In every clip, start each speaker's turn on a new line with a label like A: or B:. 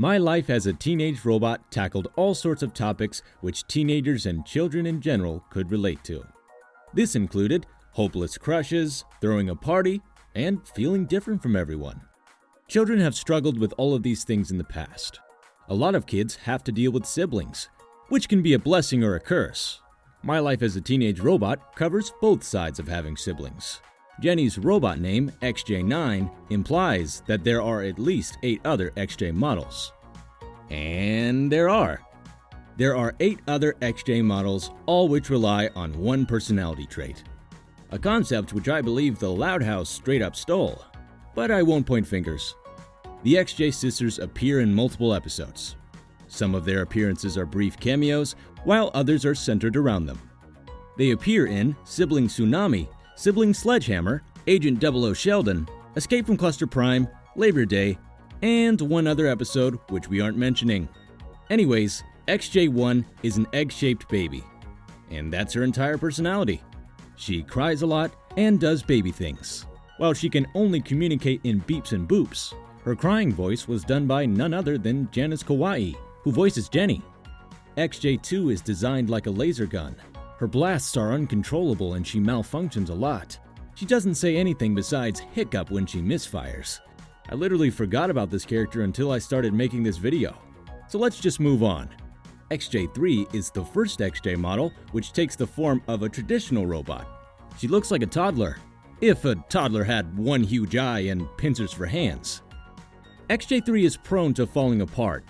A: My Life as a Teenage Robot tackled all sorts of topics which teenagers and children in general could relate to. This included hopeless crushes, throwing a party, and feeling different from everyone. Children have struggled with all of these things in the past. A lot of kids have to deal with siblings, which can be a blessing or a curse. My Life as a Teenage Robot covers both sides of having siblings. Jenny's robot name, XJ9, implies that there are at least 8 other XJ models. And there are. There are 8 other XJ models, all which rely on one personality trait. A concept which I believe the Loud House straight up stole. But I won't point fingers. The XJ sisters appear in multiple episodes. Some of their appearances are brief cameos, while others are centered around them. They appear in Sibling Tsunami Sibling Sledgehammer, Agent 00 Sheldon, Escape from Cluster Prime, Labor Day, and one other episode which we aren't mentioning. Anyways, XJ1 is an egg-shaped baby, and that's her entire personality. She cries a lot and does baby things. While she can only communicate in beeps and boops, her crying voice was done by none other than Janice Kawaye, who voices Jenny. XJ2 is designed like a laser gun, her blasts are uncontrollable and she malfunctions a lot. She doesn't say anything besides hiccup when she misfires. I literally forgot about this character until I started making this video. So let's just move on. XJ3 is the first XJ model which takes the form of a traditional robot. She looks like a toddler, if a toddler had one huge eye and pincers for hands. XJ3 is prone to falling apart,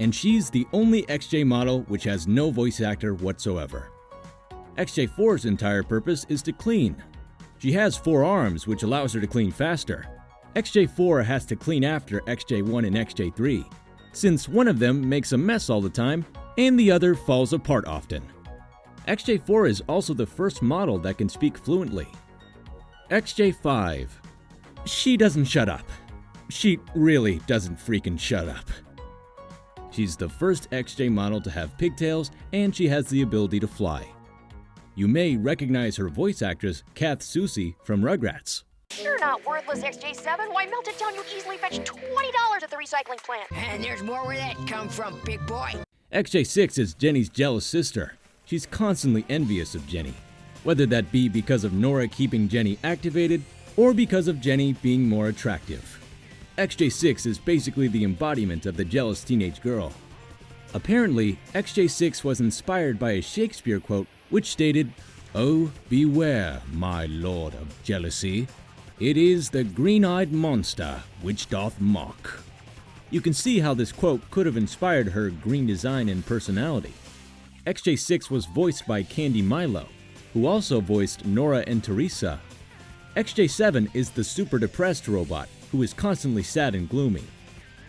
A: and she's the only XJ model which has no voice actor whatsoever. XJ4's entire purpose is to clean. She has four arms, which allows her to clean faster. XJ4 has to clean after XJ1 and XJ3, since one of them makes a mess all the time and the other falls apart often. XJ4 is also the first model that can speak fluently. XJ5. She doesn't shut up. She really doesn't freaking shut up. She's the first XJ model to have pigtails and she has the ability to fly. You may recognize her voice actress, Kath Soucie, from Rugrats.
B: You're not worthless, XJ7. Why, melted down, you easily fetch $20 at the recycling plant.
C: And there's more where that come from, big boy.
A: XJ6 is Jenny's jealous sister. She's constantly envious of Jenny, whether that be because of Nora keeping Jenny activated or because of Jenny being more attractive. XJ6 is basically the embodiment of the jealous teenage girl. Apparently, XJ6 was inspired by a Shakespeare quote which stated, Oh, beware, my lord of jealousy. It is the green-eyed monster which doth mock. You can see how this quote could have inspired her green design and personality. XJ6 was voiced by Candi Milo, who also voiced Nora and Teresa. XJ7 is the super depressed robot who is constantly sad and gloomy.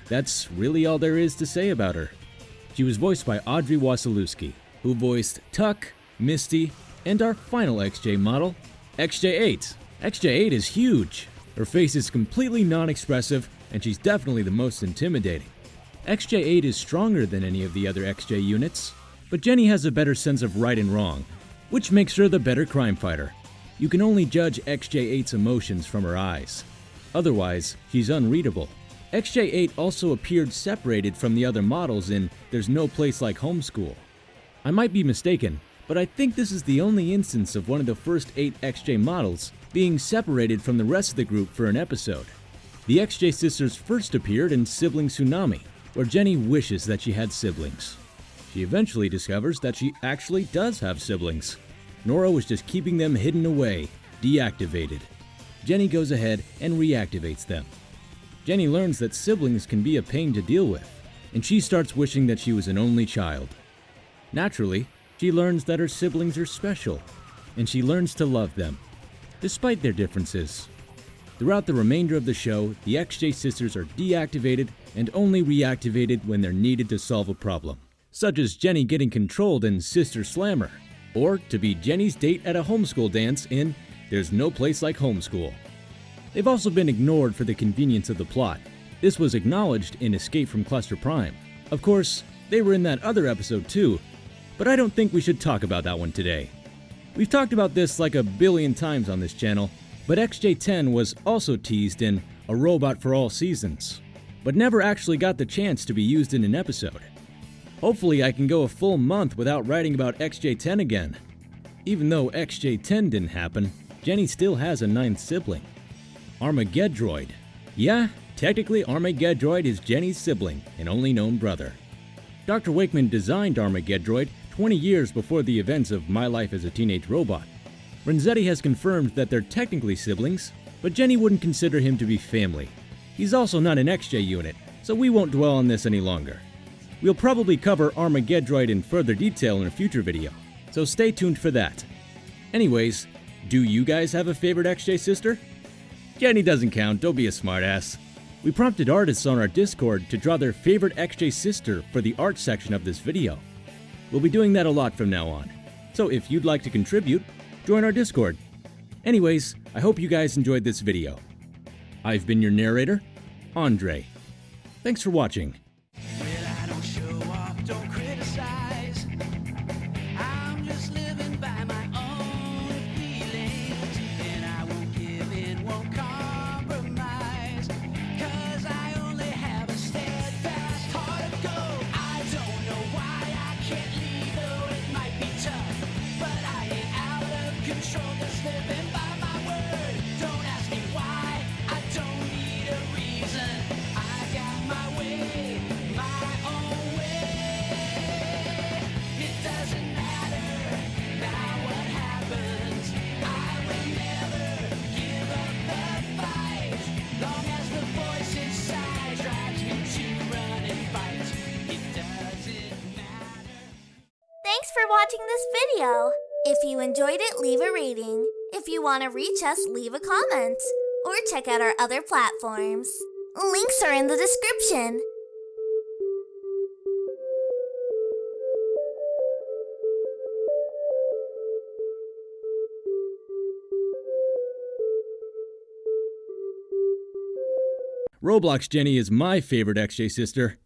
A: That's really all there is to say about her. She was voiced by Audrey Wasilewski, who voiced Tuck, Misty, and our final XJ model, XJ8. XJ8 is huge. Her face is completely non-expressive, and she's definitely the most intimidating. XJ8 is stronger than any of the other XJ units, but Jenny has a better sense of right and wrong, which makes her the better crime fighter. You can only judge XJ8's emotions from her eyes. Otherwise, she's unreadable. XJ8 also appeared separated from the other models in There's No Place Like Homeschool. I might be mistaken, but I think this is the only instance of one of the first 8 XJ models being separated from the rest of the group for an episode. The XJ sisters first appeared in Sibling Tsunami, where Jenny wishes that she had siblings. She eventually discovers that she actually does have siblings. Nora was just keeping them hidden away, deactivated. Jenny goes ahead and reactivates them. Jenny learns that siblings can be a pain to deal with, and she starts wishing that she was an only child. Naturally, she learns that her siblings are special, and she learns to love them, despite their differences. Throughout the remainder of the show, the XJ sisters are deactivated and only reactivated when they're needed to solve a problem, such as Jenny getting controlled in Sister Slammer, or to be Jenny's date at a homeschool dance in There's No Place Like Homeschool. They've also been ignored for the convenience of the plot. This was acknowledged in Escape from Cluster Prime. Of course, they were in that other episode too, but I don't think we should talk about that one today. We've talked about this like a billion times on this channel, but XJ10 was also teased in A Robot for All Seasons. but never actually got the chance to be used in an episode. Hopefully, I can go a full month without writing about XJ10 again. Even though XJ10 didn't happen, Jenny still has a ninth sibling. Armageddroid. Yeah, technically Armageddroid is Jenny's sibling and only known brother. Dr. Wakeman designed Armageddroid 20 years before the events of My Life as a Teenage Robot. Renzetti has confirmed that they're technically siblings, but Jenny wouldn't consider him to be family. He's also not an XJ unit, so we won't dwell on this any longer. We'll probably cover Armageddroid in further detail in a future video, so stay tuned for that. Anyways, do you guys have a favorite XJ sister? Jenny doesn't count, don't be a smartass. We prompted artists on our Discord to draw their favorite XJ sister for the art section of this video. We'll be doing that a lot from now on. So if you'd like to contribute, join our Discord. Anyways, I hope you guys enjoyed this video. I've been your narrator, Andre. Thanks for watching.
D: Thanks for watching this video. If you enjoyed it, leave a rating. If you want to reach us, leave a comment. Or check out our other platforms. Links are in the description.
A: Roblox Jenny is my favorite XJ sister,